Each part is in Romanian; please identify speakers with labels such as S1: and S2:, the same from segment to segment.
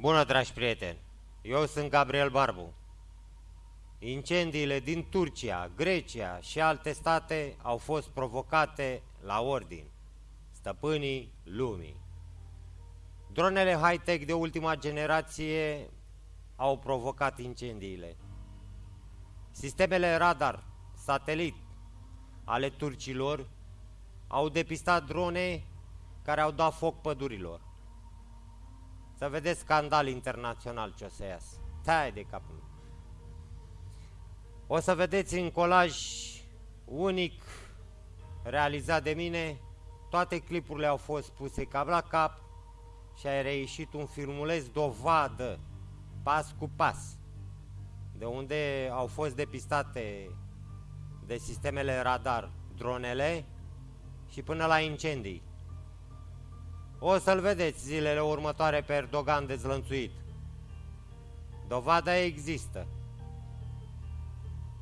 S1: Bună, dragi prieteni! Eu sunt Gabriel Barbu. Incendiile din Turcia, Grecia și alte state au fost provocate la ordin, stăpânii lumii. Dronele high-tech de ultima generație au provocat incendiile. Sistemele radar, satelit ale turcilor au depistat drone care au dat foc pădurilor. Să vedeți scandal internațional ce o să iasă. Tai de capul. O să vedeți în colaj unic realizat de mine, toate clipurile au fost puse cap la cap și a reieșit un filmuleț dovadă, pas cu pas, de unde au fost depistate de sistemele radar dronele și până la incendii. O să-l vedeți zilele următoare pe Erdogan dezlănțuit. Dovada există.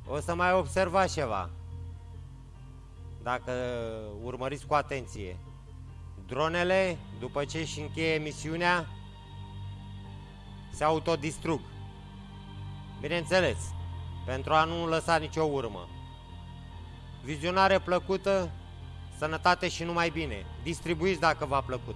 S1: O să mai observați ceva. Dacă urmăriți cu atenție. Dronele, după ce își încheie misiunea, se autodistrug. Bineînțeles, pentru a nu lăsa nicio urmă. Vizionare plăcută, sănătate și numai bine. Distribuiți dacă v-a plăcut.